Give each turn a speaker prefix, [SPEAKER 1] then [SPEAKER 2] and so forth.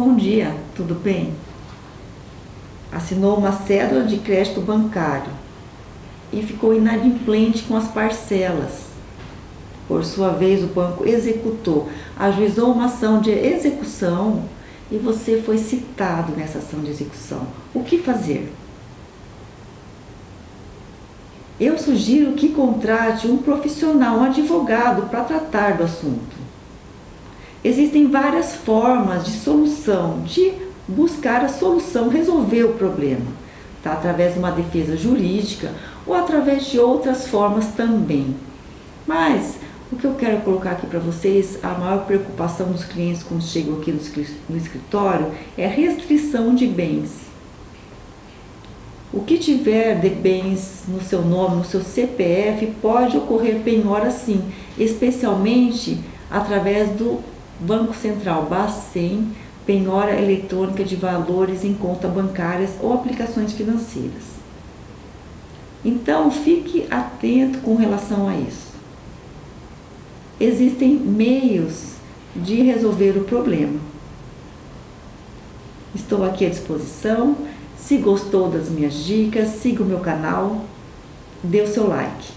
[SPEAKER 1] Bom dia, tudo bem? Assinou uma cédula de crédito bancário e ficou inadimplente com as parcelas. Por sua vez, o banco executou, ajuizou uma ação de execução e você foi citado nessa ação de execução. O que fazer? Eu sugiro que contrate um profissional, um advogado, para tratar do assunto. Existem várias formas de solução, de buscar a solução, resolver o problema. Tá? Através de uma defesa jurídica ou através de outras formas também. Mas o que eu quero colocar aqui para vocês, a maior preocupação dos clientes quando chegam aqui no escritório é restrição de bens. O que tiver de bens no seu nome, no seu CPF, pode ocorrer penhora sim, especialmente através do Banco Central Bacen, penhora eletrônica de valores em conta bancárias ou aplicações financeiras. Então, fique atento com relação a isso. Existem meios de resolver o problema. Estou aqui à disposição. Se gostou das minhas dicas, siga o meu canal, dê o seu like.